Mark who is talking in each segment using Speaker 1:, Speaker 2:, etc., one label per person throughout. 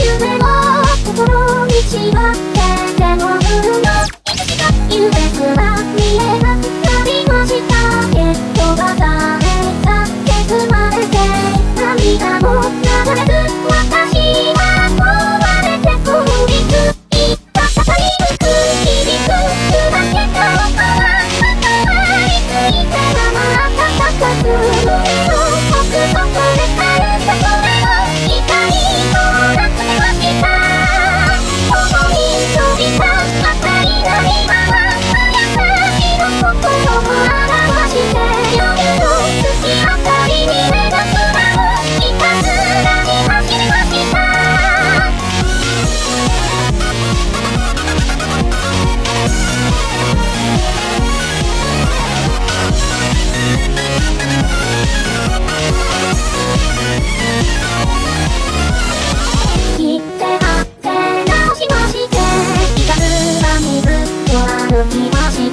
Speaker 1: you.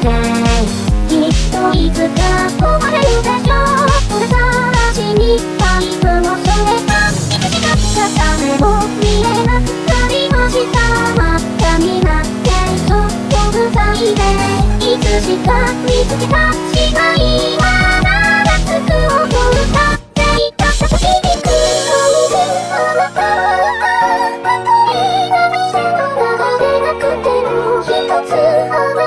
Speaker 1: きっといつか終れるでしょうさらしにパイプをそれたいつしか誰も見えなくなりました真っ赤になってそっと塞でいつしか見つけたしまいは長つく音歌っていたさしにく「一つ